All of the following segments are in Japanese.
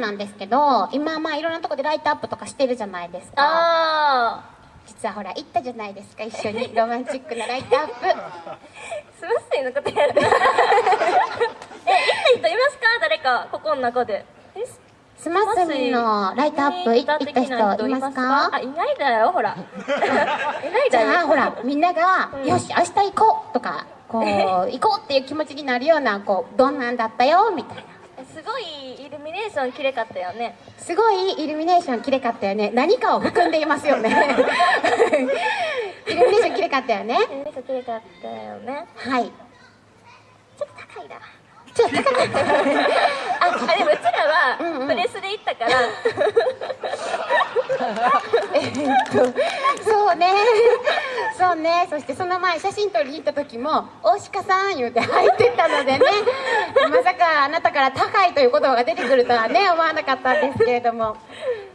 なんですけど今まあいろんなとこでライトアップとかしてるじゃないですか。あ実はほら行ったじゃないですか一緒に。ロマンチックなライトアップ。ーすませんのことやる。え行った人いますか？誰かここの中で。えスマッスミのライトアップい行った人いますか？あいないだよほら。いないじだよ。ゃあほらみんなが「うん。よし明日行こう」とかこう行こうっていう気持ちになるようなこうどんなんだったよみたいなすごいイルミネーション綺麗かったよね。すごいイルミネーション綺麗かったよね。何かを含んでいますよね。イルミネーション綺麗かったよね。イルミネーション綺麗かったよね。はい。ちょっと高いな。ちょっと高かったあでもうちらうんうん。はプレスで行ったから、えっとそうねそうね。そしてその前写真撮りに行った時も「大鹿さん」言うて入ってったのでね。まさかあなたから高いという言葉が出てくるとはね思わなかったんですけれども。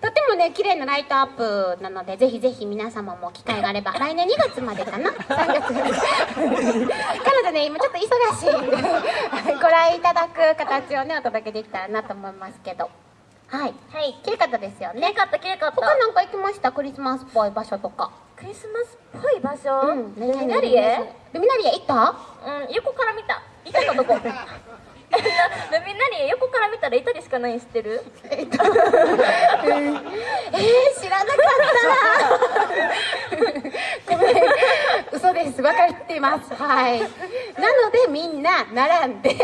とてもね綺麗なライトアップなのでぜひぜひ皆様も機会があれば来年2月までかな？3月彼女ね今ちょっと忙しいんでご覧いただく形をねお届けできたらなと思いますけど。はい。はい。綺麗かったですよね。綺麗かった綺麗かった。他なんか行きました？クリスマスっぽい場所とか。クリスマスっぽい場所、うん。ルミナリエルミナリエ行った？うん横から見た。いたかどこ。ルミナリエ横から見たらイタリしかないん知ってる？えっと、えー、知らなかった。ごめん嘘です。分かってます。はい。なのでみんな並んで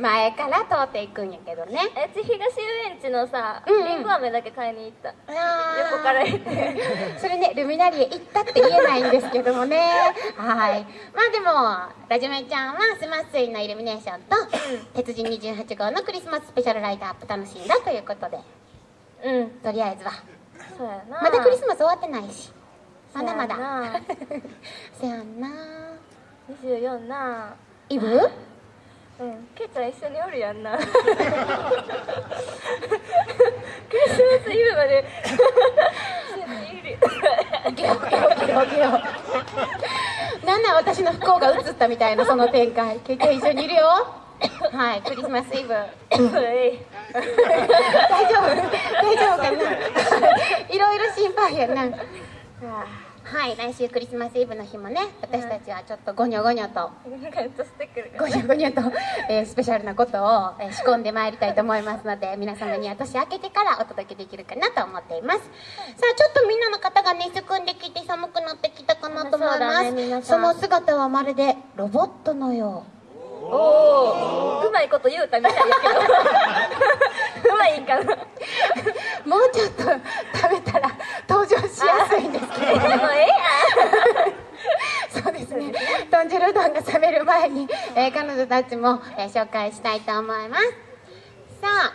前から通っていくんやけどね。えうち東遊園地のさ、うんうん。りんご飴だけ買いに行った。横横から行って。それねルミナリエ行ったって言えないんですけどもね。はい。まあでもラジメちゃんはスマッスイのイルミネーションと鉄人28号のクリスマススペシャルライトアップ楽しんだということで。うん。とりあえずは。そうやな。まだクリスマス終わってないしまだまだ。せやんな。24な。イブうん。ケイちゃん一緒におるやんな。クリスマスイブまで。なんなん私の不幸が映ったみたいなその展開。結局一緒にいるよ。はいクリスマスイブ。大丈夫？大丈夫かな？いろいろ心配やなはい来週クリスマスイブの日もね私たちはちょっとゴニョゴニョとゴニョゴニョと、えースペシャルなことを、えー仕込んでまいりたいと思いますので皆様には年明けてからお届けできるかなと思っています。さあちょっとみんなの方がねすくんできて寒くなってきたかなと思います。ね皆さん。その姿はまるでロボットのよう。おおうまいこと言うたみたいやけど。うまいんかな。もうちょっと食べたら登場しやすいんですけどもうえそうですね豚汁うどんが冷める前に、えー彼女たちも、えー紹介したいと思います。さあ、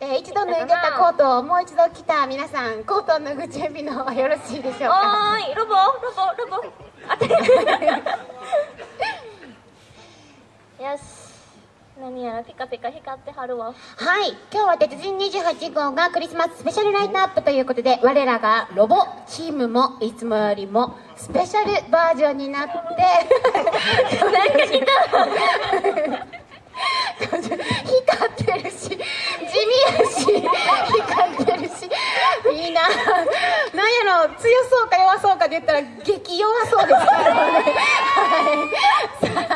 えー一度脱いでたコートをもう一度着た皆さんコートを脱ぐ準備の方はよろしいでしょうか？おーいロボロボロボ。よし何やらピカピカ光ってはるわ。はい。今日は鉄人28号がクリスマススペシャルライトアップということで我らがロボチームもいつもよりもスペシャルバージョンになってなんか来光 ってるし地味やし光ってるしいいななんやろ強そうか弱そうかで言ったら激弱そうですけどね。はい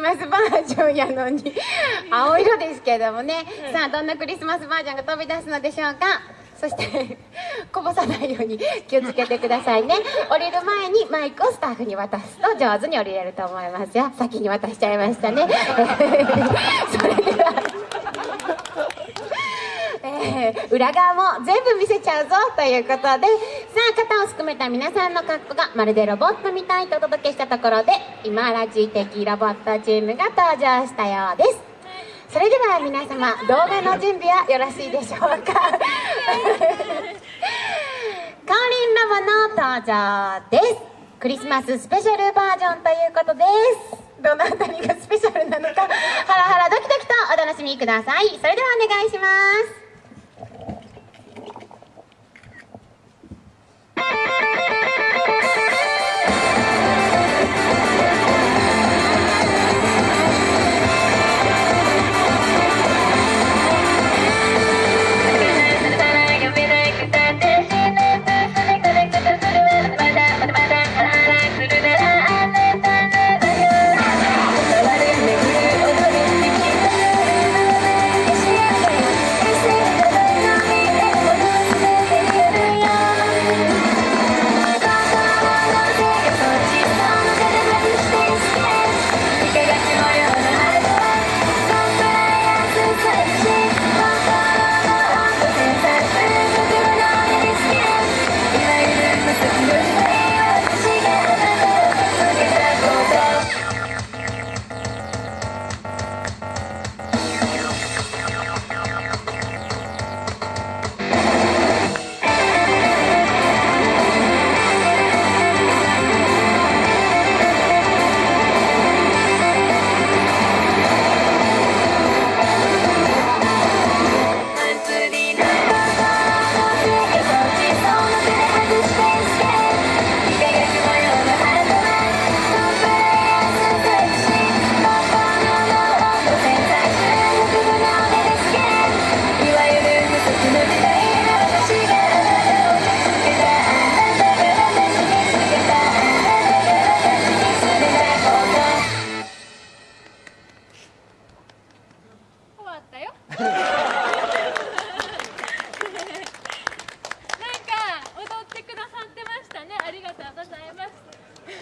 スマスバージョンやのに 青色ですけどもね、さあどんなクリスマスバージョンが飛び出すのでしょうか。そして こぼさないように気をつけてくださいね。降りる前にマイクをスタッフに渡すと上手に降りれると思いますよ。先に渡しちゃいましたね。それではえ ー裏側も全部見せちゃうぞということでさあ肩をすくめた皆さんの格好がまるでロボットみたいとお届けしたところで今ラジ的ロボットチームが登場したようです。それでは皆様動画の準備はよろしいでしょうか？カオリンラボの登場です。クリスマススペシャルバージョンということです。どのあたりがスペシャルなのかハラハラドキドキとお楽しみください。それではお願いします「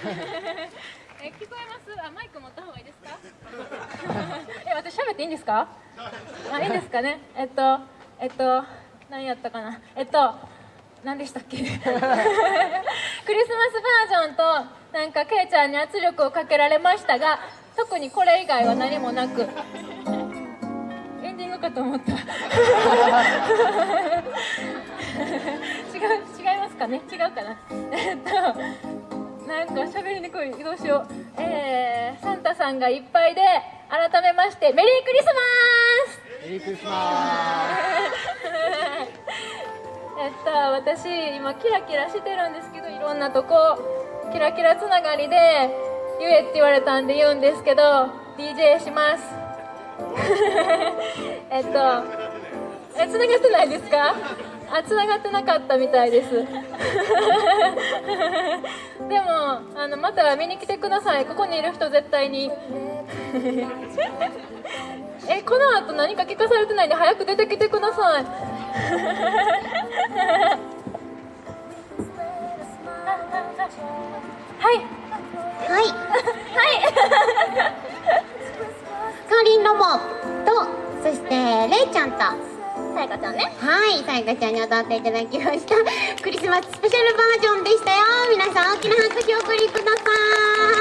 え聞こえます？あマイク持った方がいいですか？え私喋っていいんですか？あいいんですかね？えっとえっと何やったかな？えっと何でしたっけ？クリスマスバージョンとなんかケイちゃんに圧力をかけられましたが特にこれ以外は何もなく。エンディングかと思った。違う違いますかね？違うかな？えっとなんか喋りにくい。どうしよう。えー、サンタさんがいっぱいで改めましてメリークリスマス。メリークリスマ えっと私今キラキラしてるんですけどいろんなとこキラキラつながりで言えって言われたんで言うんですけど DJ します。えっとえつながってないですか？あつながってなかったみたいです。でもあのまた見に来てください。ここにいる人絶対に。えこの後何か聞かされてないんで早く出てきてください。はい。はい。かいさやかちゃんに歌っていただきました。クリスマススペシャルバージョンでしたよ。皆さん大きな拍手をお送りください。